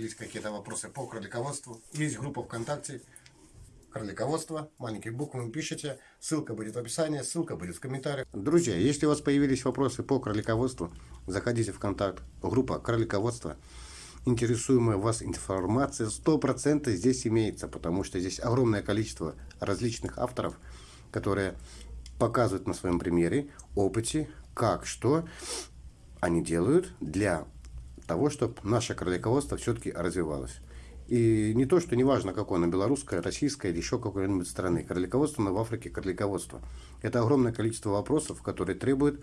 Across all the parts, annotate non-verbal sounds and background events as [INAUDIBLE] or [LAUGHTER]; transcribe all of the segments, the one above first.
появились какие-то вопросы по кролиководству, есть группа ВКонтакте кролиководство, маленькие буквы пишите, ссылка будет в описании, ссылка будет в комментариях. Друзья, если у вас появились вопросы по кролиководству, заходите в контакт, группа кролиководство. Интересуемая вас информация 100% здесь имеется, потому что здесь огромное количество различных авторов, которые показывают на своем примере, опыте, как, что они делают для того, чтобы наше кролиководство все-таки развивалось. И не то, что не важно, какое оно, белорусское, российское или еще какой-нибудь страны. Кролиководство, но в Африке кролиководство. Это огромное количество вопросов, которые требуют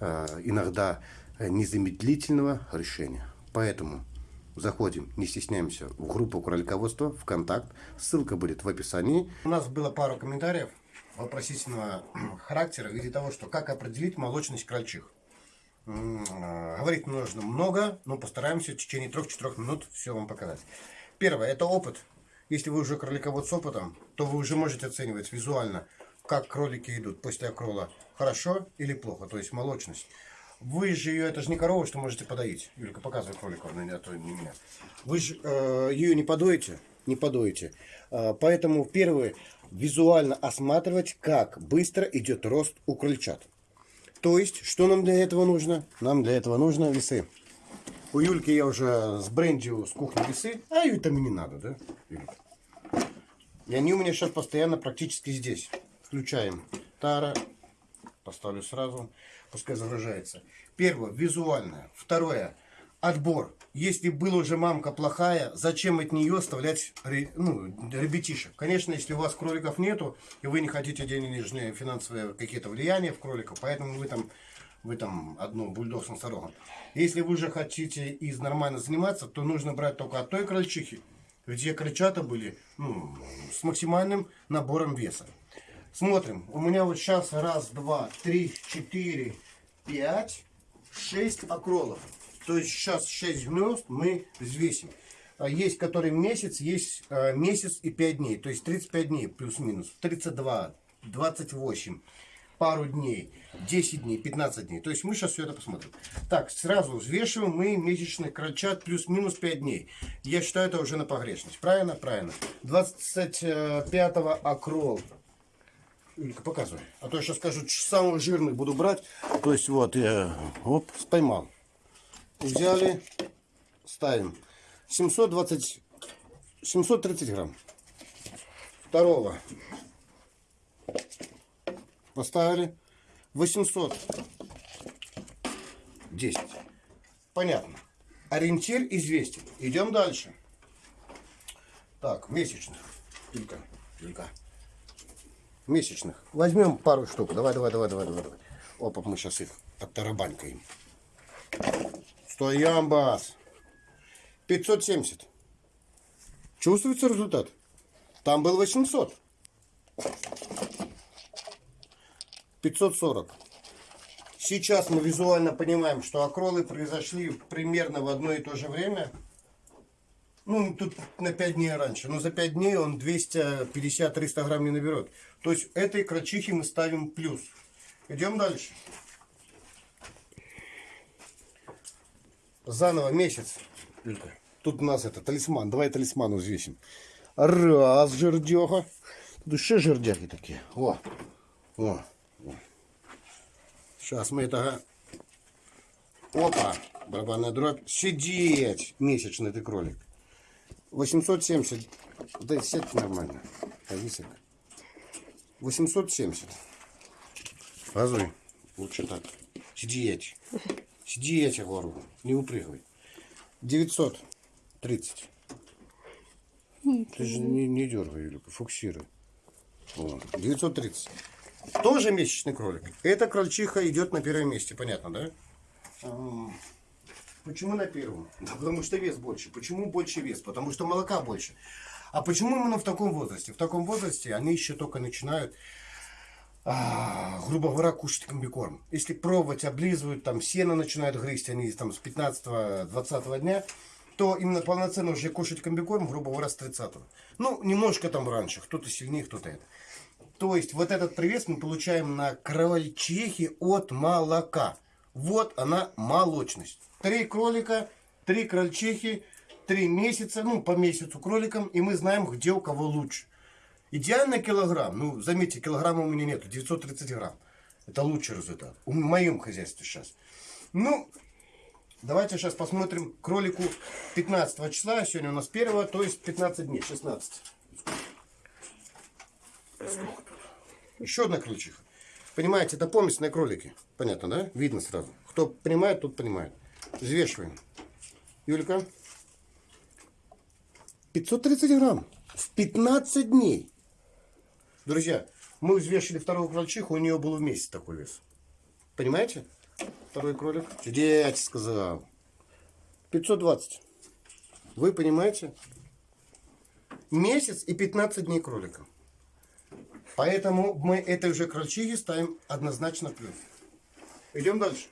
э, иногда незамедлительного решения. Поэтому заходим, не стесняемся, в группу кролиководства, в контакт. Ссылка будет в описании. У нас было пару комментариев вопросительного [CLEARS THROAT] характера в виде того, что как определить молочность крольчих. Э, говорить нужно много, но постараемся в течение 3-4 минут все вам показать. Первое, это опыт. Если вы уже кроликовод с опытом, то вы уже можете оценивать визуально, как кролики идут после окрола. Хорошо или плохо, то есть молочность. Вы же ее, это же не корова, что можете подоить. Юлька, показывай кролика, а то не меня. Вы же э, ее не подоите, не подоите. Э, поэтому первое, визуально осматривать, как быстро идет рост у крольчат. То есть, что нам для этого нужно? Нам для этого нужно весы. У Юльки я уже сбрендил с кухни весы, а ей там и не надо, да, Юлька? И они у меня сейчас постоянно практически здесь. Включаем тара, поставлю сразу, пускай загружается. Первое, визуальное. Второе, отбор. Если была уже мамка плохая, зачем от нее оставлять ну, ребятишек? Конечно, если у вас кроликов нету, и вы не хотите денежные финансовые какие-то влияния в кроликов, поэтому вы там вы там одну бульдог с носорогом. Если вы уже хотите из нормально заниматься, то нужно брать только от той крольчихи, где крольчата были ну, с максимальным набором веса. Смотрим. У меня вот сейчас раз, два, три, четыре, пять, шесть окролов. То есть сейчас 6 гнезд мы взвесим. А есть который месяц, есть э, месяц и 5 дней. То есть 35 дней плюс-минус. 32, 28 пару дней, 10 дней, 15 дней. То есть мы сейчас все это посмотрим. Так, сразу взвешиваем мы месячный крольчат плюс-минус 5 дней. Я считаю это уже на погрешность. Правильно? Правильно. 25-го окрол. Илька, показывай. А то я сейчас скажу, самых жирных буду брать. То есть вот я, оп, поймал. Взяли, ставим. 720, 730 грамм. Второго Поставили 810. Понятно. Ориентир известен. Идем дальше. Так, месячных. Только, только. Месячных. Возьмем пару штук. Давай, давай, давай, давай, давай. Опа, мы сейчас их оттарабанькаем. Стоямбас. 570. Чувствуется результат? Там был 800. 540. Сейчас мы визуально понимаем, что окролы произошли примерно в одно и то же время. Ну, тут на 5 дней раньше. Но за 5 дней он 250-300 грамм не наберет. То есть этой крачихе мы ставим плюс. Идем дальше. Заново месяц. Тут у нас это талисман. Давай талисман взвесим. Раз жердеха. Тут еще жердяги такие. О, о. Сейчас мы это... Опа! Барабанная дробь. Сидеть! Месячный ты кролик. 870. Да сеть нормально. Повисок. 870. Разуй. Лучше так. Сидеть. Сидеть, я говорю. Не упрыгивай. 930. Ты же не, не дергай, Юлика, фокусируй. 930. Тоже месячный кролик. Эта крольчиха идет на первом месте, понятно, да? Почему на первом? Да потому что вес больше. Почему больше вес? Потому что молока больше. А почему именно в таком возрасте? В таком возрасте они еще только начинают, а, грубо говоря, кушать комбикорм. Если пробовать, облизывают, там сено начинают грызть, они там с 15-20 дня, то именно полноценно уже кушать комбикорм, грубо говоря, с 30 -го. Ну, немножко там раньше, кто-то сильнее, кто-то это. То есть вот этот привес мы получаем на крольчихе от молока. Вот она молочность. Три кролика, три крольчихи, три месяца, ну, по месяцу кроликам, и мы знаем, где у кого лучше. Идеально килограмм, ну, заметьте, килограмма у меня нету, 930 грамм. Это лучший результат. В моем хозяйстве сейчас. Ну, давайте сейчас посмотрим кролику 15 числа, сегодня у нас 1, то есть 15 дней, 16. Еще одна крольчиха. Понимаете, это поместные кролики. Понятно, да? Видно сразу. Кто понимает, тот понимает. Взвешиваем. Юлька. 530 грамм. В 15 дней. Друзья, мы взвешивали вторую крольчиху, у нее был месяц такой вес. Понимаете? Второй кролик. Сидеть, сказал. 520. Вы понимаете? Месяц и 15 дней кролика. Поэтому мы этой уже крольчихе ставим однозначно плюс. Идем дальше.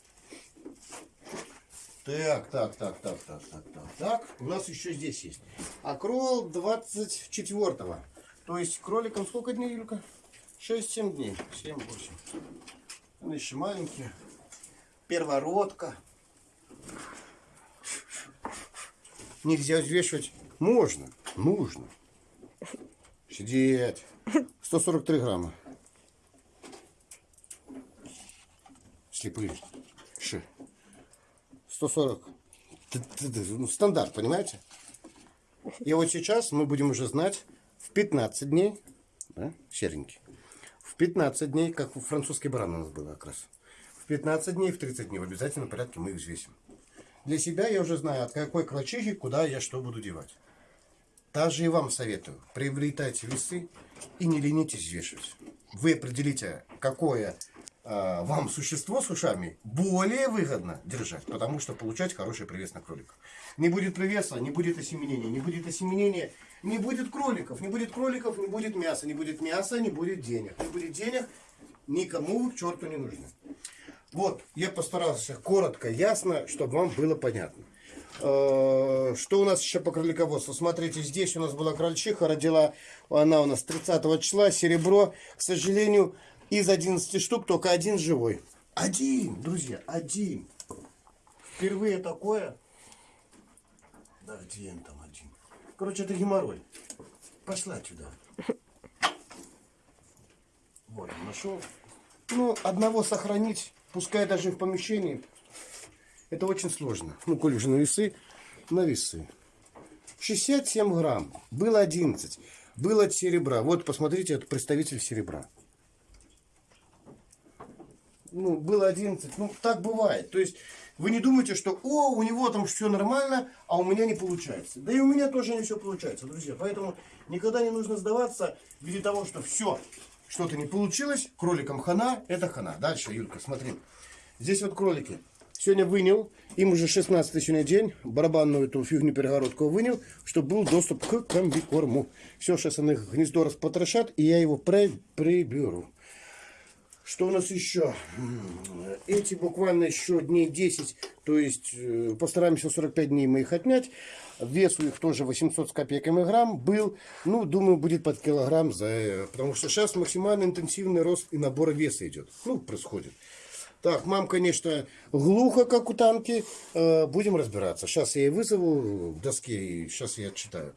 Так, так, так, так, так, так, так, так. У нас еще здесь есть. А крол 24-го. То есть кроликам сколько дней, Юлька? 6-7 дней. 7-8. Он еще маленькие. Первородка. Нельзя взвешивать. Можно. Нужно. Сидеть. 143 грамма. Слепые. Ши. 140. Т- т- т- Ну, стандарт, понимаете? И вот сейчас мы будем уже знать в 15 дней, да, серенький, в 15 дней, как у французской баран у нас было как раз, в 15 дней, в 30 дней в обязательном порядке мы их взвесим. Для себя я уже знаю, от какой клочихи, куда я что буду девать. Также и вам советую, приобретайте весы и не ленитесь взвешивать. Вы определите, какое вам существо с ушами более выгодно держать, потому что получать хороший привес на кроликов. Не будет привеса, не будет осеменения, не будет осеменения, не будет кроликов, не будет кроликов, не будет мяса, не будет мяса, не будет денег. Не будет денег, никому к черту не нужны. Вот, я постарался коротко, ясно, чтобы вам было понятно. Э, Что у нас еще по кролиководству? Смотрите, здесь у нас была крольчиха, родила она у нас 30 числа, серебро. К сожалению, из 11 штук только один живой. Один, друзья, один. Впервые такое. Да где он там один? Короче, это геморрой. Пошла отсюда. Вот, нашел. Ну, одного сохранить, пускай даже в помещении, это очень сложно. Ну, коли уже на весы, на весы. 67 грамм, было 11, было серебра. Вот, посмотрите, это представитель серебра. Ну, было 11, ну, так бывает. То есть, вы не думайте, что, о, у него там все нормально, а у меня не получается. Да и у меня тоже не все получается, друзья. Поэтому никогда не нужно сдаваться в виде того, что все, что-то не получилось, кроликам хана, это хана. Дальше, Юлька, смотри. Здесь вот кролики. Сегодня вынял, им уже 16 сегодня день, барабанную эту фигню перегородку вынял, чтобы был доступ к комбикорму. Все, сейчас они гнездо распотрошат, и я его при, приберу. Что у нас еще? Эти буквально еще дней 10, то есть э, постараемся 45 дней мы их отнять. Вес у них тоже 800 с копейками грамм был. Ну, думаю, будет под килограмм, за, э, потому что сейчас максимально интенсивный рост и набор веса идет. Ну, происходит. Так, мам, конечно, глухо, как у танки. Э, будем разбираться. Сейчас я ей вызову в доске, и сейчас я отчитаю.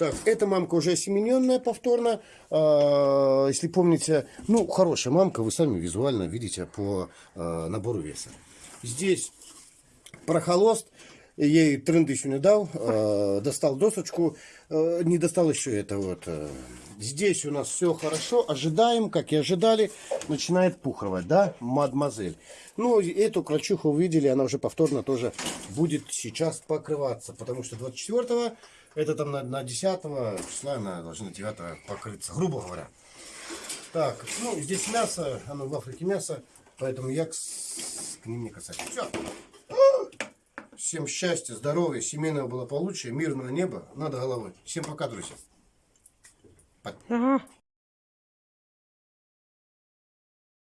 Так, эта мамка уже осемененная повторно. А, если помните, ну, хорошая мамка, вы сами визуально видите по а, набору веса. Здесь прохолост. Ей тренды еще не дал. а, достал досочку. а, не достал еще это вот. а. Здесь у нас все хорошо. Ожидаем, как и ожидали. Начинает пухровать, да, мадемуазель. Ну, эту крольчиху увидели. Она уже повторно тоже будет сейчас покрываться. Потому что 24 это там на, на 10 числа она должна 9 покрыться, грубо говоря. Так, ну здесь мясо, оно в Африке мясо, поэтому я к, к ним не касаюсь. Все. Всем счастья, здоровья, семейного благополучия, мирного неба над головой. Всем пока, друзья. Ага.